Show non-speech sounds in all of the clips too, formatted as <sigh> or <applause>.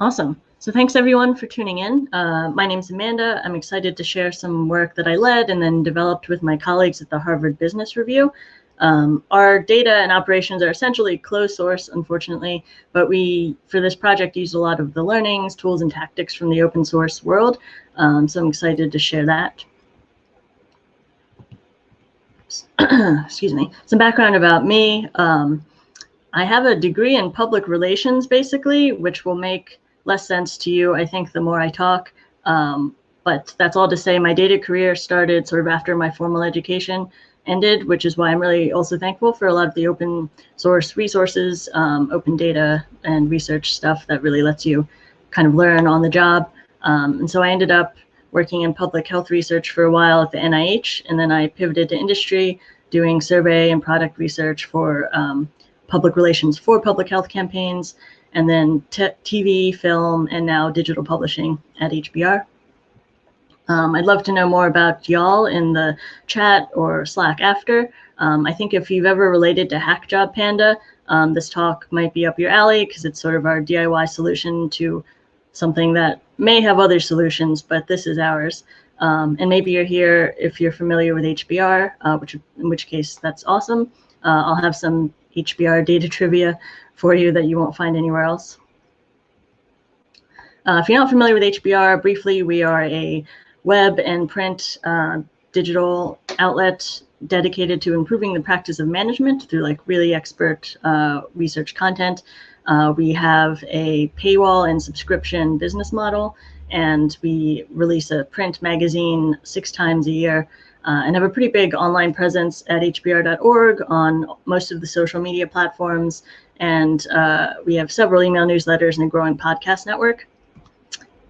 Awesome. So thanks everyone for tuning in. Uh, my name is Amanda. I'm excited to share some work that I led and then developed with my colleagues at the Harvard Business Review. Um, our data and operations are essentially closed source, unfortunately, but we, for this project, used a lot of the learnings, tools, and tactics from the open source world. Um, so I'm excited to share that. <clears throat> Excuse me. Some background about me. Um, I have a degree in public relations, basically, which will make less sense to you, I think, the more I talk. Um, but that's all to say my data career started sort of after my formal education ended, which is why I'm really also thankful for a lot of the open source resources, um, open data and research stuff that really lets you kind of learn on the job. Um, and so I ended up working in public health research for a while at the NIH, and then I pivoted to industry doing survey and product research for um, public relations for public health campaigns, and then TV, film, and now digital publishing at HBR. Um, I'd love to know more about y'all in the chat or Slack after. Um, I think if you've ever related to Hack Job Panda, um, this talk might be up your alley because it's sort of our DIY solution to something that may have other solutions, but this is ours. Um, and maybe you're here if you're familiar with HBR, uh, which in which case that's awesome. Uh, I'll have some HBR data trivia for you that you won't find anywhere else. Uh, if you're not familiar with HBR, briefly, we are a web and print uh, digital outlet dedicated to improving the practice of management through like really expert uh, research content. Uh, we have a paywall and subscription business model, and we release a print magazine six times a year uh, and have a pretty big online presence at hbr.org on most of the social media platforms. And uh, we have several email newsletters and a growing podcast network.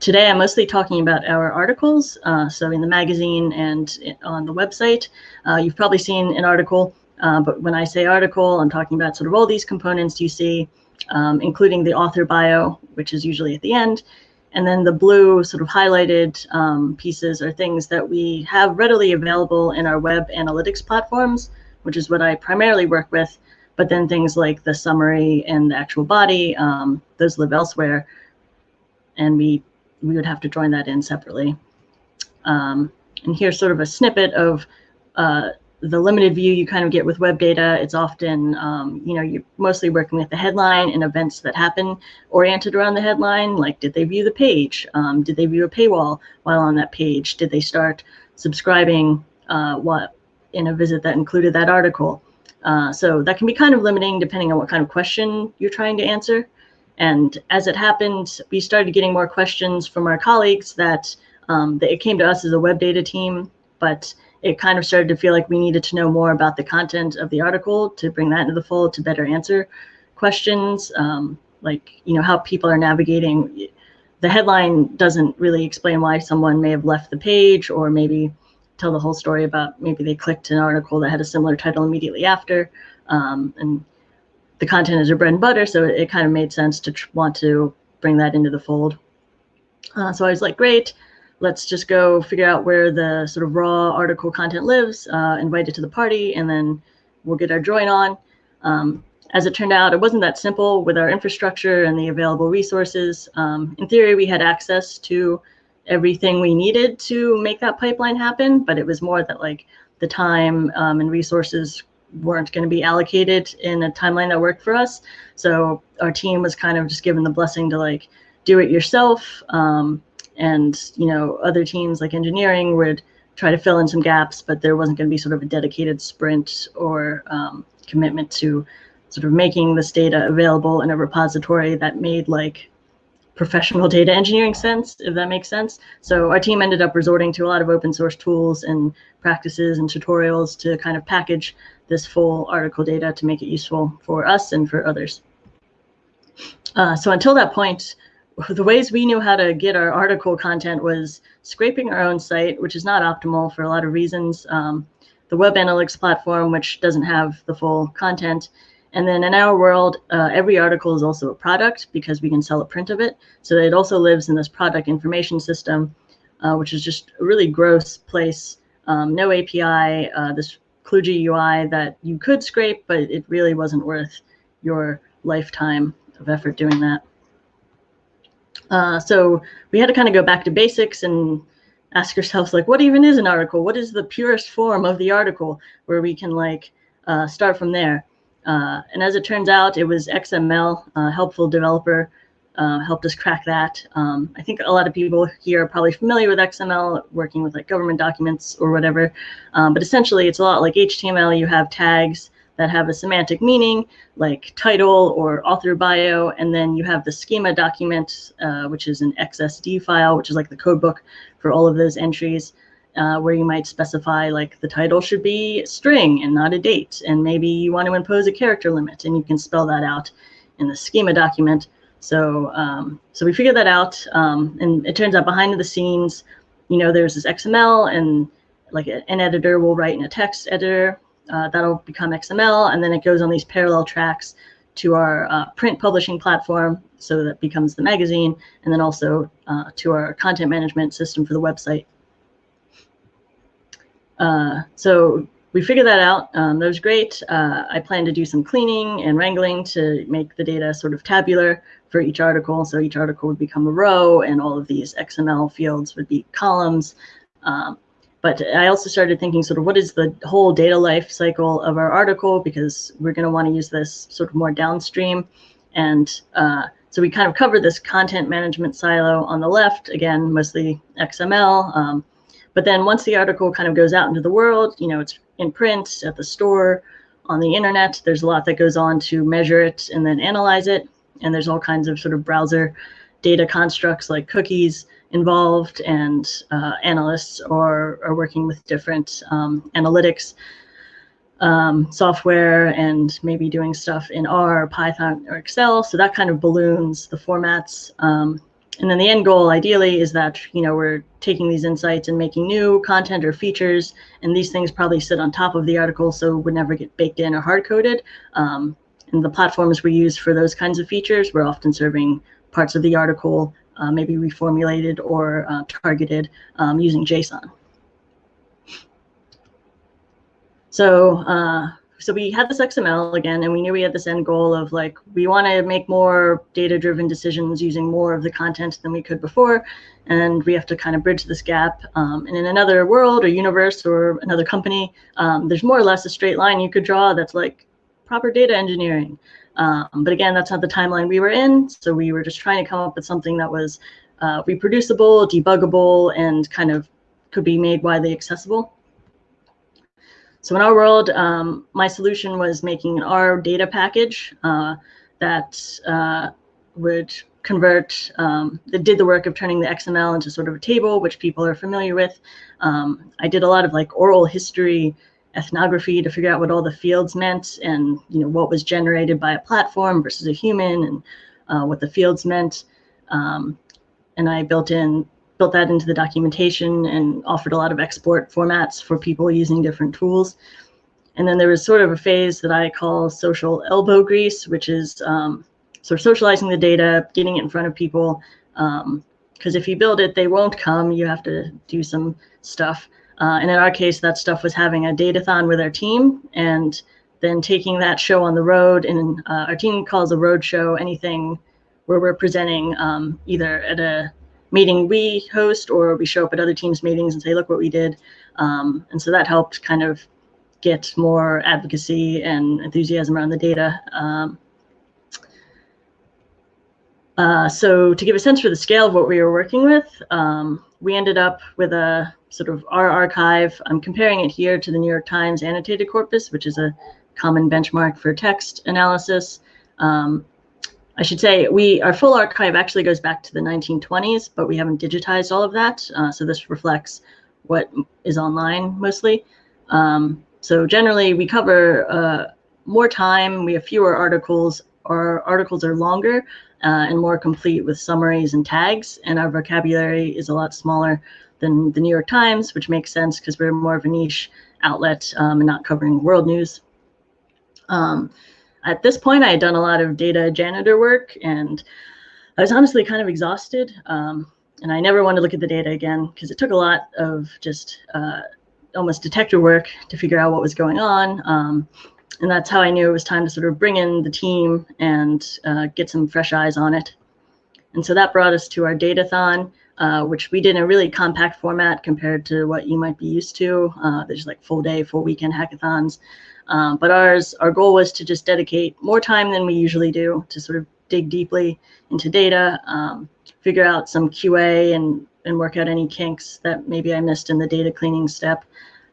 Today, I'm mostly talking about our articles. Uh, so, in the magazine and on the website, uh, you've probably seen an article. Uh, but when I say article, I'm talking about sort of all these components you see, um, including the author bio, which is usually at the end. And then the blue sort of highlighted um, pieces are things that we have readily available in our web analytics platforms, which is what I primarily work with. But then things like the summary and the actual body, um, those live elsewhere. And we we would have to join that in separately. Um, and here's sort of a snippet of uh, the limited view you kind of get with web data. It's often, um, you know, you're mostly working with the headline and events that happen oriented around the headline. Like, did they view the page? Um, did they view a paywall while on that page? Did they start subscribing uh, what in a visit that included that article? Uh, so that can be kind of limiting depending on what kind of question you're trying to answer. And as it happened, we started getting more questions from our colleagues that, um, that it came to us as a web data team, but it kind of started to feel like we needed to know more about the content of the article to bring that into the fold to better answer questions, um, like you know how people are navigating. The headline doesn't really explain why someone may have left the page, or maybe tell the whole story about maybe they clicked an article that had a similar title immediately after, um, and the content is your bread and butter, so it, it kind of made sense to want to bring that into the fold. Uh, so I was like, great, let's just go figure out where the sort of raw article content lives, uh, invite it to the party, and then we'll get our join on. Um, as it turned out, it wasn't that simple with our infrastructure and the available resources. Um, in theory, we had access to everything we needed to make that pipeline happen, but it was more that like the time um, and resources weren't going to be allocated in a timeline that worked for us. So our team was kind of just given the blessing to like do it yourself. Um, and you know, other teams like engineering would try to fill in some gaps, but there wasn't going to be sort of a dedicated sprint or um, commitment to sort of making this data available in a repository that made like professional data engineering sense, if that makes sense. So our team ended up resorting to a lot of open source tools and practices and tutorials to kind of package this full article data to make it useful for us and for others. Uh, so until that point, the ways we knew how to get our article content was scraping our own site, which is not optimal for a lot of reasons. Um, the web analytics platform, which doesn't have the full content. And then in our world, uh, every article is also a product because we can sell a print of it. So it also lives in this product information system, uh, which is just a really gross place. Um, no API, uh, this Kluge UI that you could scrape, but it really wasn't worth your lifetime of effort doing that. Uh, so we had to kind of go back to basics and ask ourselves like, what even is an article? What is the purest form of the article where we can like uh, start from there? Uh, and as it turns out, it was XML, uh, helpful developer uh, helped us crack that. Um, I think a lot of people here are probably familiar with XML, working with like government documents or whatever. Um, but essentially, it's a lot like HTML. You have tags that have a semantic meaning, like title or author bio, and then you have the schema document, uh, which is an XSD file, which is like the code book for all of those entries. Uh, where you might specify like the title should be string and not a date, and maybe you want to impose a character limit, and you can spell that out in the schema document. So, um, so we figured that out, um, and it turns out behind the scenes, you know, there's this XML, and like an editor will write in a text editor uh, that'll become XML, and then it goes on these parallel tracks to our uh, print publishing platform, so that becomes the magazine, and then also uh, to our content management system for the website. Uh, so we figured that out. Um, that was great. Uh, I plan to do some cleaning and wrangling to make the data sort of tabular for each article. So each article would become a row and all of these XML fields would be columns. Um, but I also started thinking sort of what is the whole data life cycle of our article because we're going to want to use this sort of more downstream. And uh, so we kind of covered this content management silo on the left, again, mostly XML. Um, but then once the article kind of goes out into the world, you know, it's in print, at the store, on the internet, there's a lot that goes on to measure it and then analyze it and there's all kinds of sort of browser data constructs like cookies involved and uh, analysts are, are working with different um, analytics um, software and maybe doing stuff in R, Python, or Excel. So that kind of balloons the formats. Um, and then the end goal, ideally, is that you know we're taking these insights and making new content or features, and these things probably sit on top of the article, so would never get baked in or hard coded. Um, and the platforms we use for those kinds of features, we're often serving parts of the article, uh, maybe reformulated or uh, targeted um, using JSON. So, uh, so we had this XML again, and we knew we had this end goal of like, we want to make more data-driven decisions using more of the content than we could before, and we have to kind of bridge this gap. Um, and in another world or universe or another company, um, there's more or less a straight line you could draw that's like, proper data engineering. Um, but again, that's not the timeline we were in. So we were just trying to come up with something that was uh, reproducible, debuggable, and kind of could be made widely accessible. So in our world, um, my solution was making an R data package uh, that uh, would convert, um, that did the work of turning the XML into sort of a table, which people are familiar with. Um, I did a lot of like oral history ethnography to figure out what all the fields meant and you know what was generated by a platform versus a human and uh, what the fields meant. Um, and I built in built that into the documentation and offered a lot of export formats for people using different tools. And then there was sort of a phase that I call social elbow grease, which is um, sort of socializing the data, getting it in front of people. Because um, if you build it, they won't come. You have to do some stuff. Uh, and in our case, that stuff was having a datathon with our team and then taking that show on the road. And uh, our team calls a road show anything where we're presenting um, either at a meeting we host or we show up at other teams' meetings and say, look what we did. Um, and so that helped kind of get more advocacy and enthusiasm around the data. Um, uh, so to give a sense for the scale of what we were working with, um, we ended up with a sort of our archive. I'm comparing it here to the New York Times annotated corpus, which is a common benchmark for text analysis. I should say we our full archive actually goes back to the 1920s, but we haven't digitized all of that. Uh, so this reflects what is online mostly. Um, so generally, we cover uh, more time. We have fewer articles. Our articles are longer, uh, and more complete with summaries and tags. And our vocabulary is a lot smaller than the New York Times, which makes sense because we're more of a niche outlet um, and not covering world news. Um, at this point, I had done a lot of data janitor work and I was honestly kind of exhausted. Um, and I never wanted to look at the data again because it took a lot of just uh, almost detector work to figure out what was going on. Um, and that's how I knew it was time to sort of bring in the team and uh, get some fresh eyes on it. And so that brought us to our Datathon, uh, which we did in a really compact format compared to what you might be used to. Uh, there's like full day, full weekend hackathons. Um, but ours, our goal was to just dedicate more time than we usually do to sort of dig deeply into data, um, figure out some QA and, and work out any kinks that maybe I missed in the data cleaning step,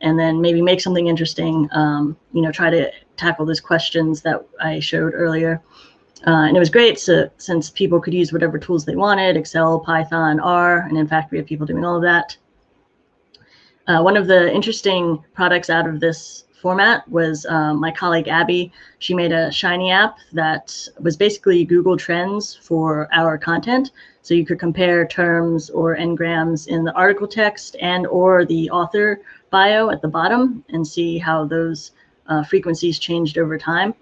and then maybe make something interesting, um, you know, try to tackle those questions that I showed earlier. Uh, and it was great so, since people could use whatever tools they wanted, Excel, Python, R, and in fact, we have people doing all of that. Uh, one of the interesting products out of this format was um, my colleague Abby. She made a Shiny app that was basically Google Trends for our content. So you could compare terms or n-grams in the article text and or the author bio at the bottom and see how those uh, frequencies changed over time.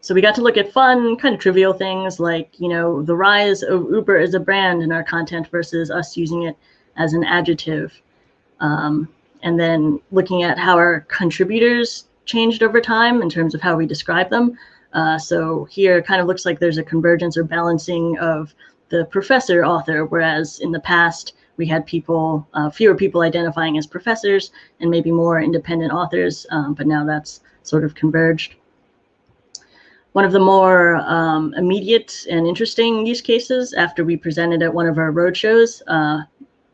So we got to look at fun, kind of trivial things like, you know, the rise of Uber as a brand in our content versus us using it as an adjective. Um, and then looking at how our contributors changed over time in terms of how we describe them. Uh, so here it kind of looks like there's a convergence or balancing of the professor author, whereas in the past we had people, uh, fewer people identifying as professors and maybe more independent authors, um, but now that's sort of converged. One of the more um, immediate and interesting use cases after we presented at one of our roadshows, uh,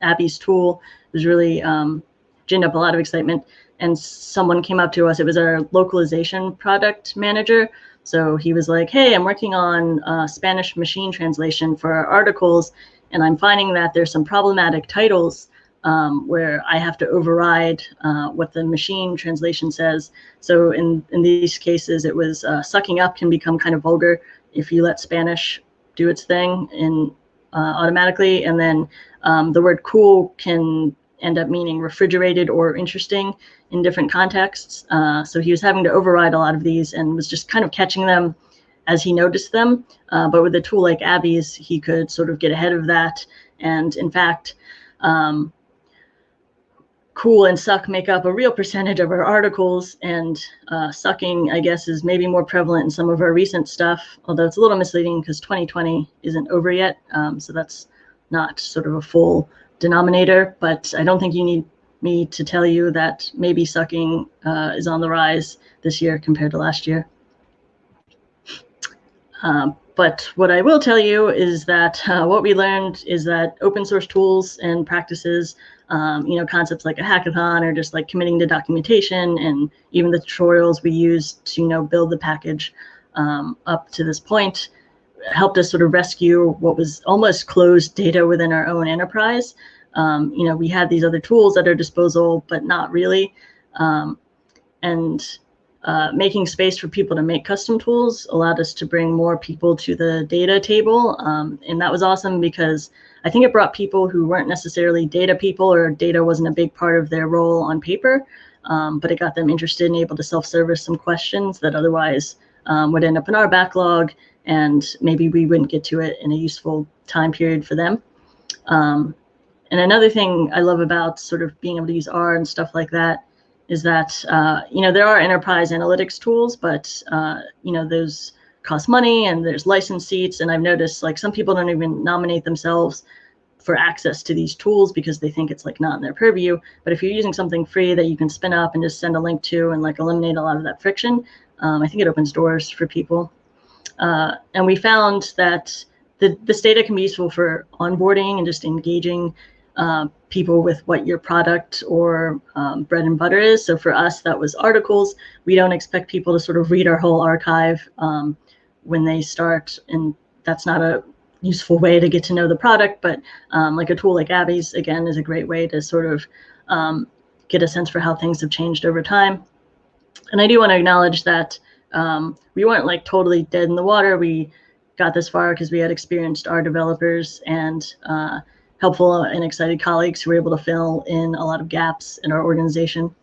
Abby's tool was really um, ginned up a lot of excitement. And someone came up to us. It was our localization product manager. So he was like, "Hey, I'm working on uh, Spanish machine translation for our articles, and I'm finding that there's some problematic titles um, where I have to override uh, what the machine translation says. So in in these cases, it was uh, sucking up can become kind of vulgar if you let Spanish do its thing in uh, automatically, and then um, the word cool can end up meaning refrigerated or interesting in different contexts. Uh, so he was having to override a lot of these and was just kind of catching them as he noticed them. Uh, but with a tool like Abby's, he could sort of get ahead of that. And in fact, um, cool and suck make up a real percentage of our articles and uh, sucking i guess is maybe more prevalent in some of our recent stuff although it's a little misleading because 2020 isn't over yet um, so that's not sort of a full denominator, but I don't think you need me to tell you that maybe sucking uh, is on the rise this year compared to last year. Um, but what I will tell you is that <laughs> uh, what we learned is that open source tools and practices, um, you know, concepts like a hackathon or just like committing to documentation and even the tutorials we used to, you know, build the package um, up to this point helped us sort of rescue what was almost closed data within our own enterprise. Um, you know, we had these other tools at our disposal, but not really. Um, and uh, making space for people to make custom tools allowed us to bring more people to the data table. Um, and that was awesome because I think it brought people who weren't necessarily data people or data wasn't a big part of their role on paper, um, but it got them interested and able to self-service some questions that otherwise um, would end up in our backlog and maybe we wouldn't get to it in a useful time period for them. Um, and another thing I love about sort of being able to use R and stuff like that is that, uh, you know, there are enterprise analytics tools, but, uh, you know, those cost money and there's license seats. And I've noticed like some people don't even nominate themselves for access to these tools because they think it's like not in their purview. But if you're using something free that you can spin up and just send a link to and like eliminate a lot of that friction, um, I think it opens doors for people. Uh, and we found that the, this data can be useful for onboarding and just engaging uh, people with what your product or um, bread and butter is. So for us, that was articles. We don't expect people to sort of read our whole archive um, when they start, and that's not a useful way to get to know the product. But um, like a tool like Abby's, again, is a great way to sort of um, get a sense for how things have changed over time. And I do want to acknowledge that um, we weren't like totally dead in the water. We got this far because we had experienced our developers and uh, helpful and excited colleagues who were able to fill in a lot of gaps in our organization.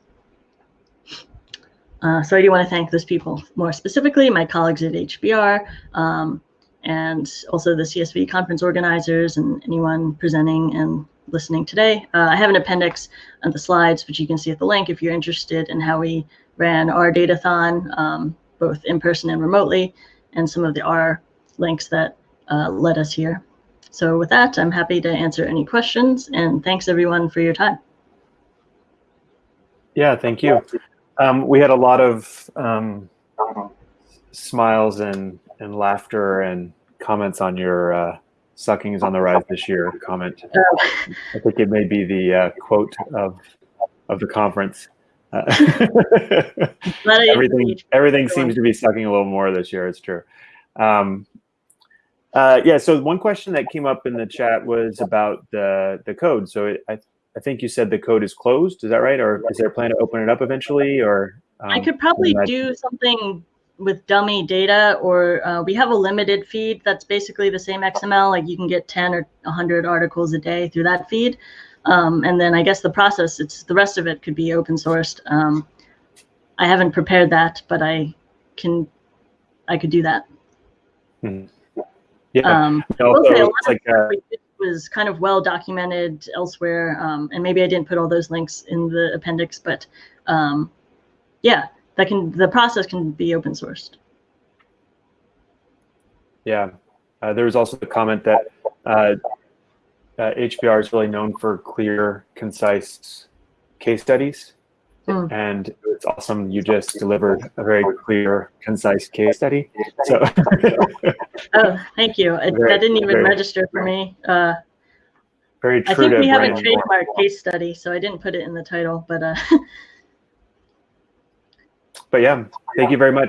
Uh, so I do want to thank those people more specifically, my colleagues at HBR, um, and also the CSV conference organizers and anyone presenting and listening today. Uh, I have an appendix on the slides, which you can see at the link if you're interested in how we ran our datathon. Um, both in person and remotely, and some of the R links that uh, led us here. So with that, I'm happy to answer any questions and thanks everyone for your time. Yeah, thank you. Um, we had a lot of um, smiles and, and laughter and comments on your uh, sucking is on the rise this year comment. I think it may be the uh, quote of, of the conference. Uh, <laughs> everything everything seems to be sucking a little more this year. It's true. Um, uh, yeah. So one question that came up in the chat was about the the code. So it, I I think you said the code is closed. Is that right? Or is there a plan to open it up eventually? Or um, I could probably do something with dummy data, or uh, we have a limited feed that's basically the same XML. Like you can get 10 or 100 articles a day through that feed. Um, and then I guess the process, it's the rest of it could be open sourced. Um, I haven't prepared that, but I can, I could do that. Hmm. Yeah. Um, also, like, uh, was kind of well documented elsewhere, um, and maybe I didn't put all those links in the appendix, but um, yeah, that can the process can be open sourced. Yeah, uh, there was also the comment that uh, uh, HBR is really known for clear, concise case studies. Mm. And it's awesome. You just delivered a very clear, concise case study. So, <laughs> oh, thank you. It, very, that didn't even very, register for me. Uh, very true. I think we have a trademark case study, so I didn't put it in the title, but. Uh, <laughs> but yeah, thank you very much.